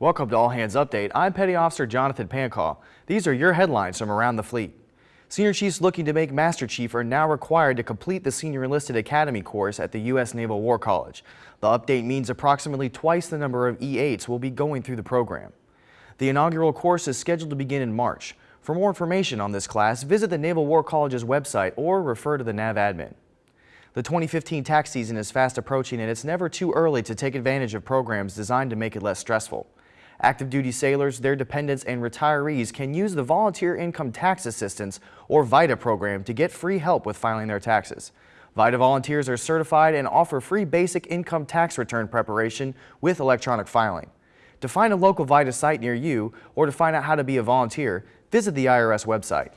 Welcome to All Hands Update. I'm Petty Officer Jonathan Pancall. These are your headlines from around the fleet. Senior chiefs looking to make Master Chief are now required to complete the Senior Enlisted Academy course at the U.S. Naval War College. The update means approximately twice the number of E-8s will be going through the program. The inaugural course is scheduled to begin in March. For more information on this class, visit the Naval War College's website or refer to the NAV admin. The 2015 tax season is fast approaching and it's never too early to take advantage of programs designed to make it less stressful. Active duty sailors, their dependents, and retirees can use the Volunteer Income Tax Assistance or VITA program to get free help with filing their taxes. VITA volunteers are certified and offer free basic income tax return preparation with electronic filing. To find a local VITA site near you or to find out how to be a volunteer, visit the IRS website.